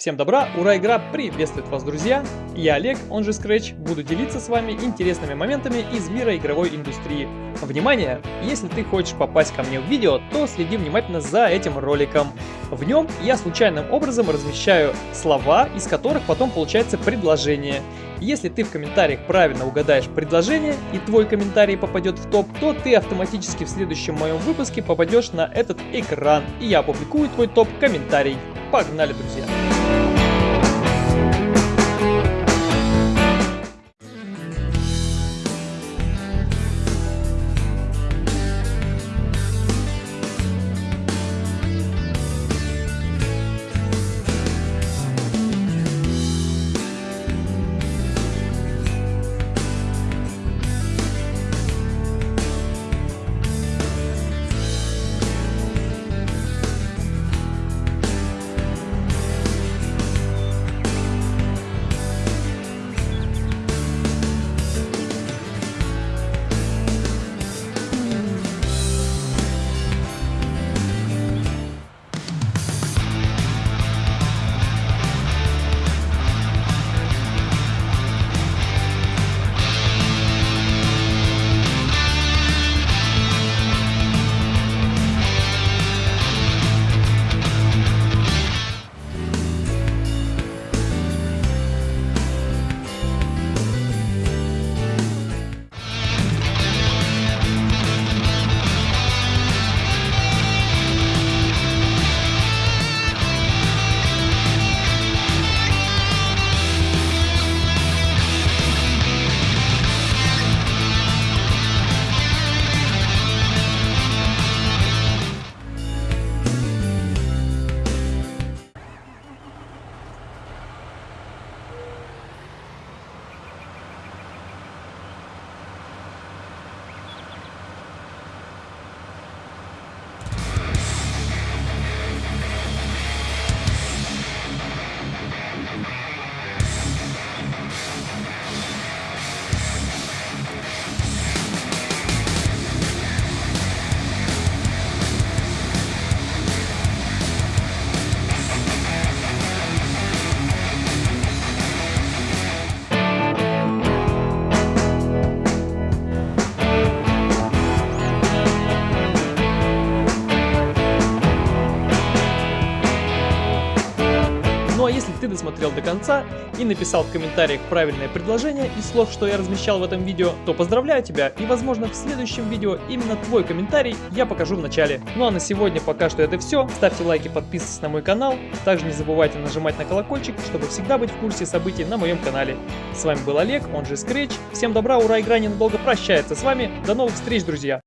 Всем добра, ура, игра приветствует вас, друзья! Я Олег, он же Scratch, буду делиться с вами интересными моментами из мира игровой индустрии. Внимание! Если ты хочешь попасть ко мне в видео, то следи внимательно за этим роликом. В нем я случайным образом размещаю слова, из которых потом получается предложение. Если ты в комментариях правильно угадаешь предложение и твой комментарий попадет в топ, то ты автоматически в следующем моем выпуске попадешь на этот экран, и я опубликую твой топ-комментарий. Погнали, друзья! Ну а если ты досмотрел до конца и написал в комментариях правильное предложение из слов, что я размещал в этом видео, то поздравляю тебя и возможно в следующем видео именно твой комментарий я покажу в начале. Ну а на сегодня пока что это все. Ставьте лайки, подписывайтесь на мой канал. Также не забывайте нажимать на колокольчик, чтобы всегда быть в курсе событий на моем канале. С вами был Олег, он же Scratch. Всем добра, ура, игра ненадолго прощается с вами. До новых встреч, друзья!